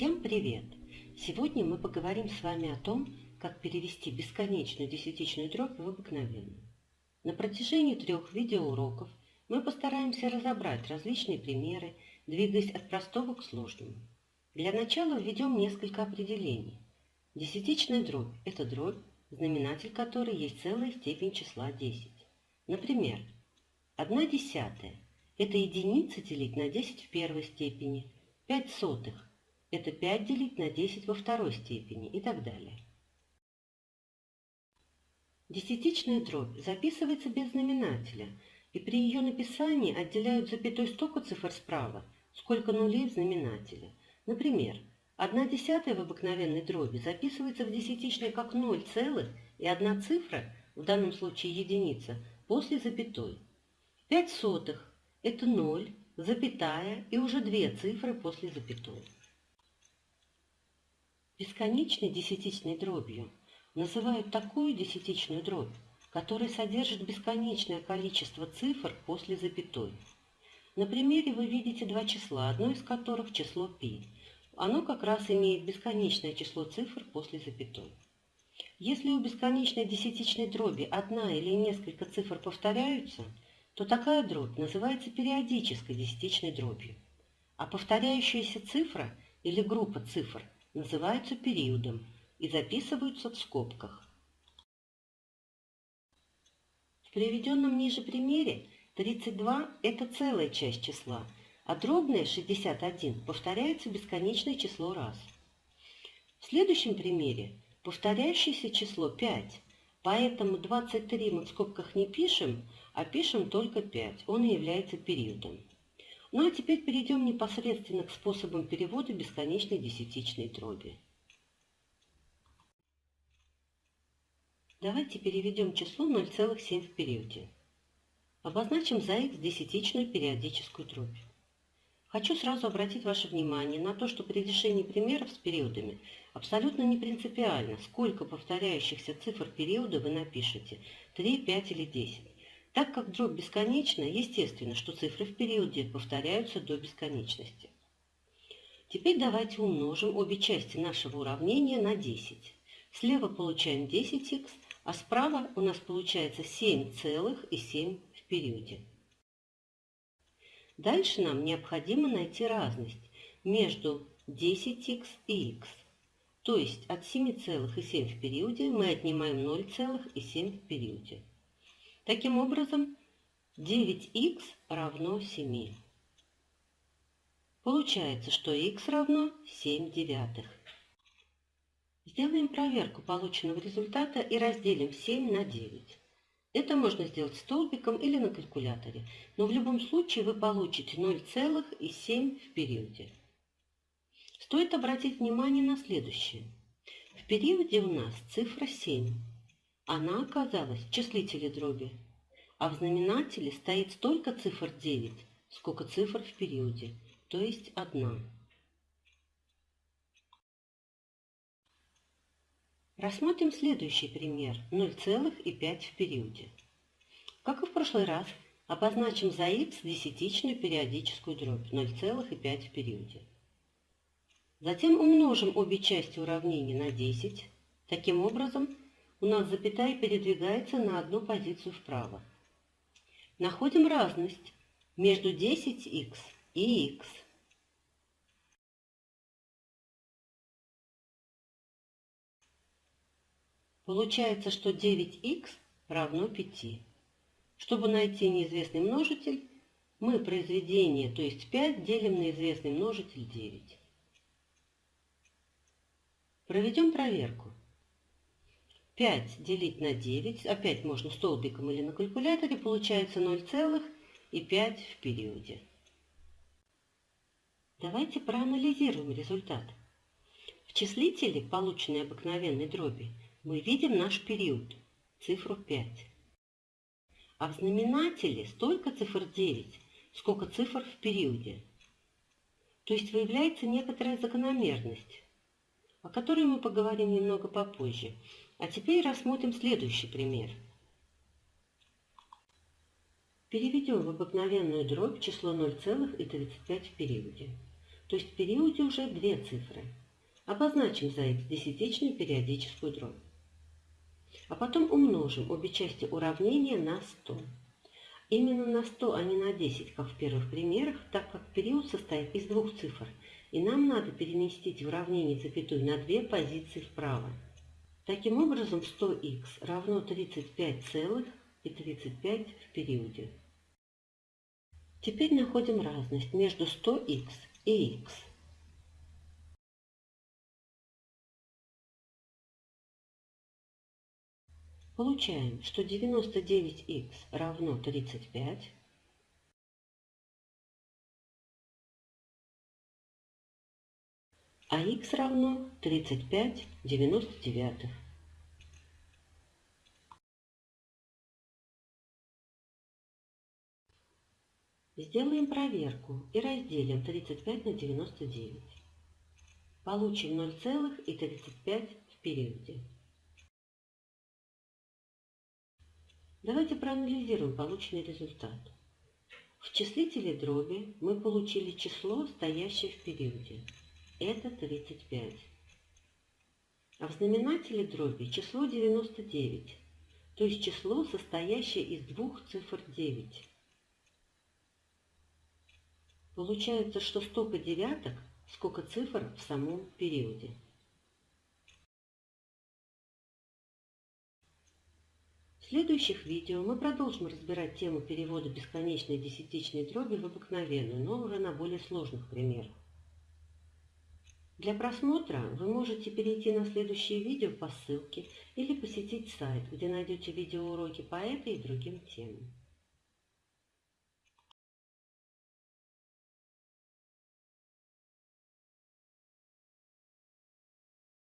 Всем привет! Сегодня мы поговорим с вами о том, как перевести бесконечную десятичную дробь в обыкновенную. На протяжении трех видеоуроков мы постараемся разобрать различные примеры, двигаясь от простого к сложному. Для начала введем несколько определений. Десятичная дробь – это дробь, знаменатель которой есть целая степень числа 10. Например, 1 десятая – это единица делить на 10 в первой степени, 5 сотых – это 5 делить на 10 во второй степени и так далее. Десятичная дробь записывается без знаменателя, и при ее написании отделяют запятой столько цифр справа, сколько нулей в знаменателе. Например, 1 десятая в обыкновенной дроби записывается в десятичной как 0 целых и одна цифра, в данном случае единица, после запятой. 5 сотых – это 0, запятая и уже две цифры после запятой. Бесконечной десятичной дробью называют такую десятичную дробь, которая содержит бесконечное количество цифр после запятой. На примере вы видите два числа, одно из которых число π оно как раз имеет бесконечное число цифр после запятой. Если у бесконечной десятичной дроби одна или несколько цифр повторяются, то такая дробь называется периодической десятичной дробью, а повторяющаяся цифра или группа цифр называются периодом и записываются в скобках. В приведенном ниже примере 32 – это целая часть числа – а дробное 61 повторяется бесконечное число раз. В следующем примере повторяющееся число 5, поэтому 23 мы в скобках не пишем, а пишем только 5, он и является периодом. Ну а теперь перейдем непосредственно к способам перевода бесконечной десятичной дроби. Давайте переведем число 0,7 в периоде. Обозначим за х десятичную периодическую дробь. Хочу сразу обратить ваше внимание на то, что при решении примеров с периодами абсолютно не принципиально, сколько повторяющихся цифр периода вы напишете – 3, 5 или 10. Так как дробь бесконечна, естественно, что цифры в периоде повторяются до бесконечности. Теперь давайте умножим обе части нашего уравнения на 10. Слева получаем 10х, а справа у нас получается 7,7 в периоде. Дальше нам необходимо найти разность между 10х и х. То есть от 7,7 в периоде мы отнимаем 0,7 в периоде. Таким образом, 9х равно 7. Получается, что х равно 7 девятых. Сделаем проверку полученного результата и разделим 7 на 9. Это можно сделать столбиком или на калькуляторе, но в любом случае вы получите 0,7 в периоде. Стоит обратить внимание на следующее. В периоде у нас цифра 7. Она оказалась в числителе дроби, а в знаменателе стоит столько цифр 9, сколько цифр в периоде, то есть 1. Рассмотрим следующий пример 0,5 в периоде. Как и в прошлый раз, обозначим за х десятичную периодическую дробь 0,5 в периоде. Затем умножим обе части уравнения на 10. Таким образом, у нас запятая передвигается на одну позицию вправо. Находим разность между 10х и х. Получается, что 9х равно 5. Чтобы найти неизвестный множитель, мы произведение, то есть 5, делим на известный множитель 9. Проведем проверку. 5 делить на 9, опять можно столбиком или на калькуляторе, получается 0,5 в периоде. Давайте проанализируем результат. В числителе, полученной обыкновенной дроби, мы видим наш период, цифру 5. А в знаменателе столько цифр 9, сколько цифр в периоде. То есть выявляется некоторая закономерность, о которой мы поговорим немного попозже. А теперь рассмотрим следующий пример. Переведем в обыкновенную дробь число 0,35 в периоде. то есть в периоде уже две цифры. Обозначим за x десятичную периодическую дробь. А потом умножим обе части уравнения на 100. Именно на 100, а не на 10, как в первых примерах, так как период состоит из двух цифр, и нам надо переместить в уравнение запятую на две позиции вправо. Таким образом, 100х равно 35,35 в периоде. Теперь находим разность между 100х и х. Получаем, что 99х равно 35, а х равно 35 99. Сделаем проверку и разделим 35 на 99. Получим 0,35 в периоде. Давайте проанализируем полученный результат. В числителе дроби мы получили число, стоящее в периоде. Это 35. А в знаменателе дроби число 99, то есть число, состоящее из двух цифр 9. Получается, что столько девяток, сколько цифр в самом периоде. В следующих видео мы продолжим разбирать тему перевода бесконечной десятичной дроби в обыкновенную, но уже на более сложных примерах. Для просмотра вы можете перейти на следующее видео по ссылке или посетить сайт, где найдете видеоуроки по этой и другим темам.